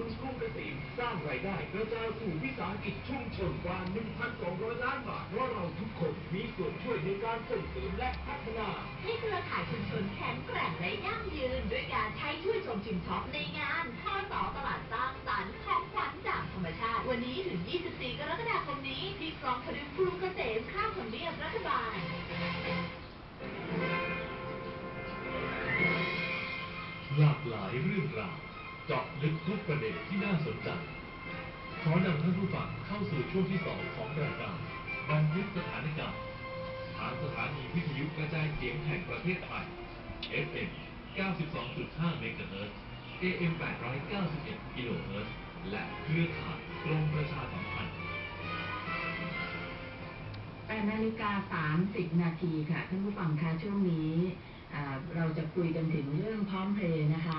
นุนกรุงเกษมสร้างรายได้กระจายสู่วิสาหกิจชุมชนกว่า 1,200 ล้านบาท เพราะเราทุกคนมีส่วนช่วยในการส่งเสริมและพัฒนา ให้เครือข่ายชุมชนแข็งแกร่งและยั่งยืน ด้วยการใช้ช่วยชมชิมช็อปในงานข้อสอตลาดสร้างสรรค์ของขวัญจากธรรมชาติ วันนี้ถึง 24 กรกฎาคมนี้ที่คลองพดุงกรุงเกษมข้างทำเนียบรัฐบาลหลากหลายเรื่องราว เจาะลึกทุกประเด็นที่น่าสนใจ ขอนำท่านผู้ฟังเข้าสู่ช่วงที่สองของรายการบันทึกสถานการณ์ทางสถานีวิทยุกระจายเสียงแห่งประเทศไทย FM 92.5 เมกะเฮิรตซ์ AM 891 กิโลเฮิรตซ์ และเครือข่ายกรมประชาสัมพันธ์8นาฬิกา 30 นาทีค่ะ ท่านผู้ฟังคะช่วงนี้ เราจะคุยกันถึงเรื่องพร้อมเพลย์นะคะ